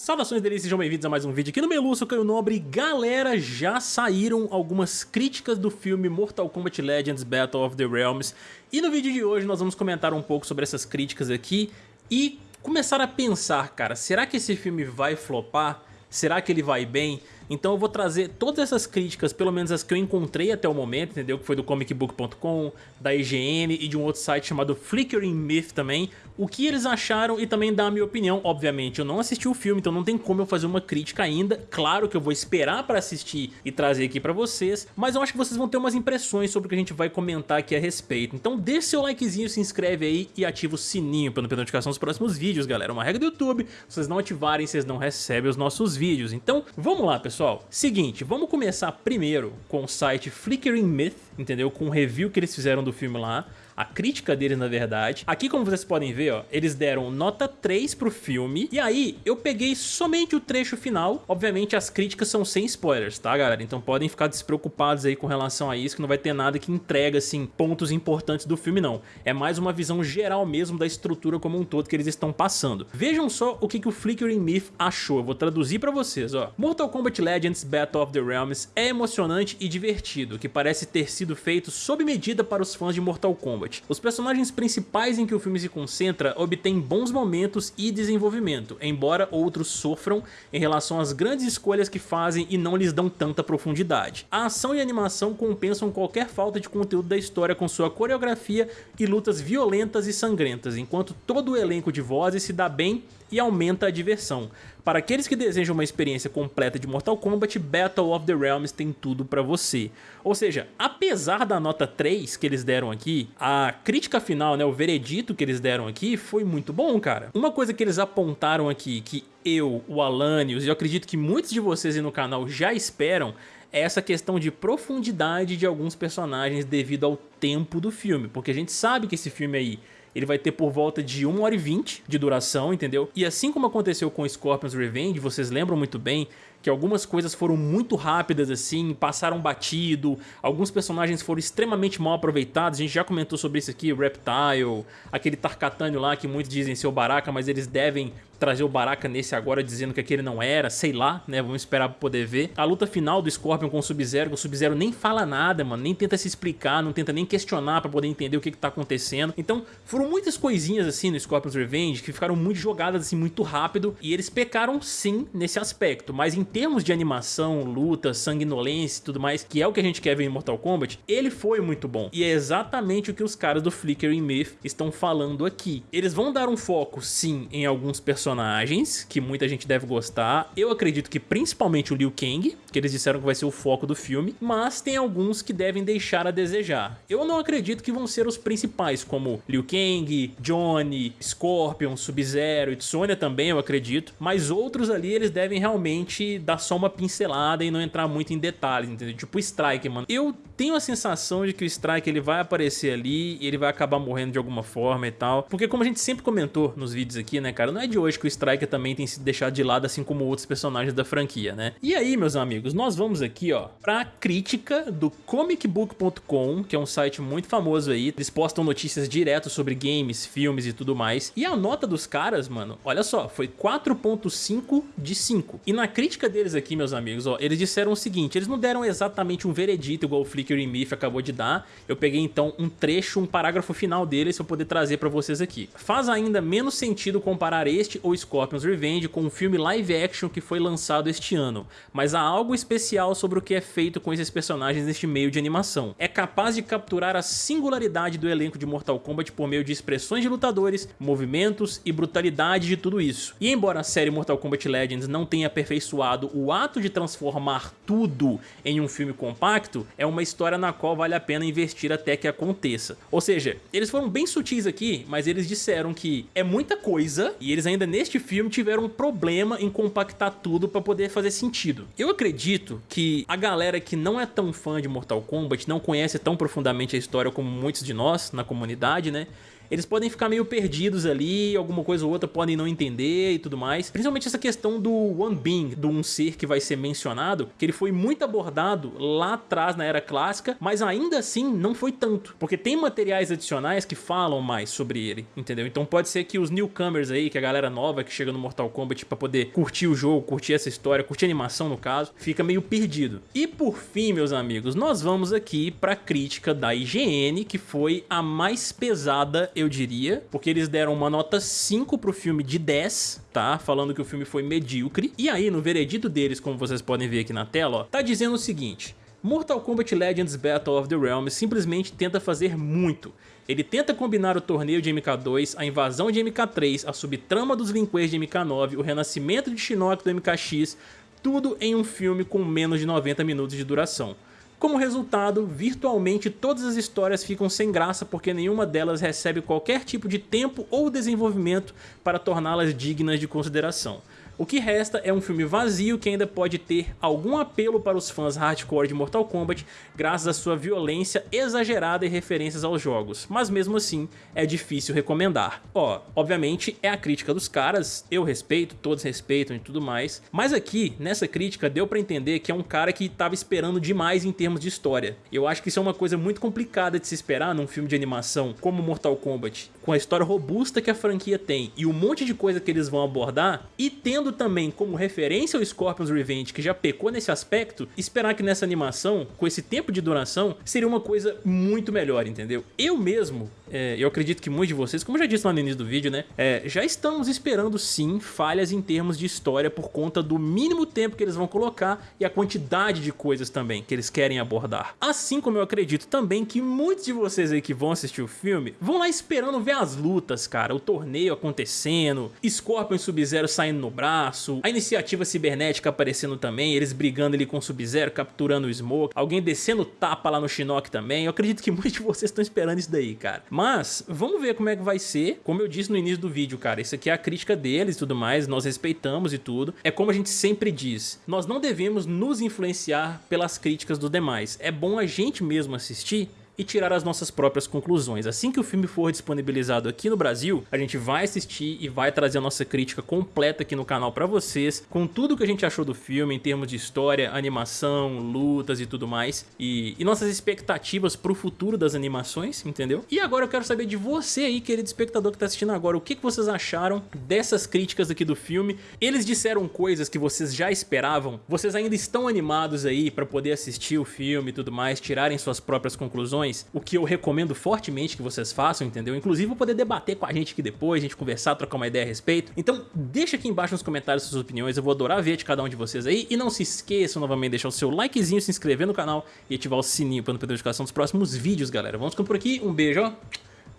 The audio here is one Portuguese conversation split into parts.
Saudações delícias, sejam bem-vindos a mais um vídeo aqui no Melu, sou Caio Nobre. Galera, já saíram algumas críticas do filme Mortal Kombat Legends Battle of the Realms e no vídeo de hoje nós vamos comentar um pouco sobre essas críticas aqui e começar a pensar, cara, será que esse filme vai flopar? Será que ele vai bem? Então eu vou trazer todas essas críticas, pelo menos as que eu encontrei até o momento, entendeu? Que foi do comicbook.com, da IGN e de um outro site chamado Flickering Myth também, o que eles acharam e também dar a minha opinião. Obviamente, eu não assisti o filme, então não tem como eu fazer uma crítica ainda. Claro que eu vou esperar para assistir e trazer aqui para vocês, mas eu acho que vocês vão ter umas impressões sobre o que a gente vai comentar aqui a respeito. Então deixe seu likezinho, se inscreve aí e ativa o sininho para não perder notificação dos próximos vídeos, galera. Uma regra do YouTube, se vocês não ativarem, vocês não recebem os nossos vídeos. Então, vamos lá, pessoal pessoal, seguinte, vamos começar primeiro com o site Flickering Myth, entendeu? Com o review que eles fizeram do filme lá a crítica deles na verdade. Aqui como vocês podem ver, ó, eles deram nota 3 pro filme, e aí eu peguei somente o trecho final, obviamente as críticas são sem spoilers, tá galera? Então podem ficar despreocupados aí com relação a isso, que não vai ter nada que entrega assim pontos importantes do filme não. É mais uma visão geral mesmo da estrutura como um todo que eles estão passando. Vejam só o que, que o Flickering Myth achou, eu vou traduzir pra vocês, ó. Mortal Kombat Legends Battle of the Realms é emocionante e divertido, que parece ter sido feito sob medida para os fãs de Mortal Kombat. Os personagens principais em que o filme se concentra obtêm bons momentos e desenvolvimento, embora outros sofram em relação às grandes escolhas que fazem e não lhes dão tanta profundidade. A ação e a animação compensam qualquer falta de conteúdo da história com sua coreografia e lutas violentas e sangrentas, enquanto todo o elenco de vozes se dá bem e aumenta a diversão. Para aqueles que desejam uma experiência completa de Mortal Kombat, Battle of the Realms tem tudo para você. Ou seja, apesar da nota 3 que eles deram aqui, a crítica final, né, o veredito que eles deram aqui foi muito bom, cara. Uma coisa que eles apontaram aqui, que eu, o Alanios e eu acredito que muitos de vocês aí no canal já esperam, é essa questão de profundidade de alguns personagens devido ao tempo do filme, porque a gente sabe que esse filme aí ele vai ter por volta de 1 hora e 20 de duração, entendeu? E assim como aconteceu com Scorpion's Revenge, vocês lembram muito bem que algumas coisas foram muito rápidas assim, passaram batido, alguns personagens foram extremamente mal aproveitados, a gente já comentou sobre isso aqui, Reptile, aquele Tarkatânio lá que muitos dizem ser o Baraka, mas eles devem trazer o Baraka nesse agora dizendo que aquele não era, sei lá, né, vamos esperar pra poder ver. A luta final do Scorpion com o Sub-Zero, o Sub-Zero nem fala nada, mano, nem tenta se explicar, não tenta nem questionar pra poder entender o que que tá acontecendo. Então, foram muitas coisinhas assim no Scorpion's Revenge que ficaram muito jogadas assim muito rápido e eles pecaram sim nesse aspecto, mas em termos de animação, luta, sanguinolência e tudo mais, que é o que a gente quer ver em Mortal Kombat, ele foi muito bom. E é exatamente o que os caras do Flickering Myth estão falando aqui. Eles vão dar um foco sim em alguns personagens personagens, que muita gente deve gostar. Eu acredito que principalmente o Liu Kang, que eles disseram que vai ser o foco do filme, mas tem alguns que devem deixar a desejar. Eu não acredito que vão ser os principais, como Liu Kang, Johnny, Scorpion, Sub-Zero e Sonya também, eu acredito, mas outros ali eles devem realmente dar só uma pincelada e não entrar muito em detalhes, entendeu? Tipo o Strike, mano. Eu tenho a sensação de que o Strike ele vai aparecer ali e ele vai acabar morrendo de alguma forma e tal, porque como a gente sempre comentou nos vídeos aqui, né, cara, não é de hoje que o Striker também tem sido deixado de lado, assim como outros personagens da franquia, né? E aí, meus amigos, nós vamos aqui, ó, pra crítica do comicbook.com, que é um site muito famoso aí. Eles postam notícias direto sobre games, filmes e tudo mais. E a nota dos caras, mano, olha só, foi 4.5 de 5. E na crítica deles aqui, meus amigos, ó, eles disseram o seguinte, eles não deram exatamente um veredito igual o Flickr e Myth acabou de dar. Eu peguei então um trecho, um parágrafo final deles pra poder trazer pra vocês aqui. Faz ainda menos sentido comparar este ou Scorpion's Revenge com um filme live action que foi lançado este ano, mas há algo especial sobre o que é feito com esses personagens neste meio de animação. É capaz de capturar a singularidade do elenco de Mortal Kombat por meio de expressões de lutadores, movimentos e brutalidade de tudo isso. E embora a série Mortal Kombat Legends não tenha aperfeiçoado o ato de transformar tudo em um filme compacto, é uma história na qual vale a pena investir até que aconteça. Ou seja, eles foram bem sutis aqui, mas eles disseram que é muita coisa e eles ainda neste filme tiveram um problema em compactar tudo para poder fazer sentido. Eu acredito que a galera que não é tão fã de Mortal Kombat, não conhece tão profundamente a história como muitos de nós na comunidade, né? Eles podem ficar meio perdidos ali, alguma coisa ou outra podem não entender e tudo mais. Principalmente essa questão do One Being, do um ser que vai ser mencionado, que ele foi muito abordado lá atrás na era clássica, mas ainda assim não foi tanto, porque tem materiais adicionais que falam mais sobre ele, entendeu? Então pode ser que os newcomers aí, que a galera nova que chega no Mortal Kombat pra poder curtir o jogo, curtir essa história, curtir a animação no caso, fica meio perdido. E por fim, meus amigos, nós vamos aqui pra crítica da IGN, que foi a mais pesada, eu diria, porque eles deram uma nota 5 pro filme de 10, tá? Falando que o filme foi medíocre. E aí, no veredito deles, como vocês podem ver aqui na tela, ó, tá dizendo o seguinte... Mortal Kombat Legends Battle of the Realms simplesmente tenta fazer muito. Ele tenta combinar o torneio de MK2, a invasão de MK3, a subtrama dos Lin Kuei de MK9, o renascimento de Shinnok do MKX, tudo em um filme com menos de 90 minutos de duração. Como resultado, virtualmente todas as histórias ficam sem graça porque nenhuma delas recebe qualquer tipo de tempo ou desenvolvimento para torná-las dignas de consideração. O que resta é um filme vazio que ainda pode ter algum apelo para os fãs hardcore de Mortal Kombat graças à sua violência exagerada e referências aos jogos, mas mesmo assim é difícil recomendar. Ó, obviamente é a crítica dos caras, eu respeito, todos respeitam e tudo mais, mas aqui, nessa crítica, deu pra entender que é um cara que tava esperando demais em termos de história. Eu acho que isso é uma coisa muito complicada de se esperar num filme de animação como Mortal Kombat, com a história robusta que a franquia tem e um monte de coisa que eles vão abordar, e tendo também como referência o Scorpion's Revenge, que já pecou nesse aspecto, esperar que nessa animação, com esse tempo de duração, seria uma coisa muito melhor, entendeu? Eu mesmo, é, eu acredito que muitos de vocês, como eu já disse lá no início do vídeo, né, é, já estamos esperando sim falhas em termos de história por conta do mínimo tempo que eles vão colocar e a quantidade de coisas também que eles querem abordar. Assim como eu acredito também que muitos de vocês aí que vão assistir o filme vão lá esperando ver as lutas, cara, o torneio acontecendo, Scorpion e Sub-Zero saindo no braço, a iniciativa cibernética aparecendo também, eles brigando ali com o Sub-Zero, capturando o Smoke, alguém descendo tapa lá no Shinnok também, eu acredito que muitos de vocês estão esperando isso daí, cara. Mas, vamos ver como é que vai ser. Como eu disse no início do vídeo, cara, isso aqui é a crítica deles e tudo mais, nós respeitamos e tudo. É como a gente sempre diz, nós não devemos nos influenciar pelas críticas dos demais. É bom a gente mesmo assistir e tirar as nossas próprias conclusões. Assim que o filme for disponibilizado aqui no Brasil, a gente vai assistir e vai trazer a nossa crítica completa aqui no canal pra vocês, com tudo que a gente achou do filme em termos de história, animação, lutas e tudo mais, e, e nossas expectativas pro futuro das animações, entendeu? E agora eu quero saber de você aí, querido espectador que tá assistindo agora, o que, que vocês acharam dessas críticas aqui do filme? Eles disseram coisas que vocês já esperavam? Vocês ainda estão animados aí pra poder assistir o filme e tudo mais, tirarem suas próprias conclusões? O que eu recomendo fortemente que vocês façam, entendeu? Inclusive poder debater com a gente aqui depois, a gente conversar, trocar uma ideia a respeito. Então deixa aqui embaixo nos comentários suas opiniões, eu vou adorar ver de cada um de vocês aí. E não se esqueçam novamente de deixar o seu likezinho, se inscrever no canal e ativar o sininho para não perder a notificação dos próximos vídeos, galera. Vamos ficando por aqui, um beijo, ó.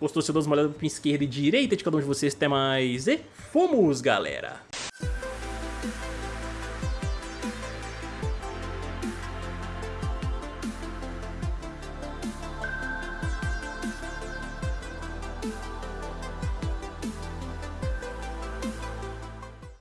Gostou? Se dou uma olhada pra esquerda e direita de cada um de vocês, até mais e fomos, galera!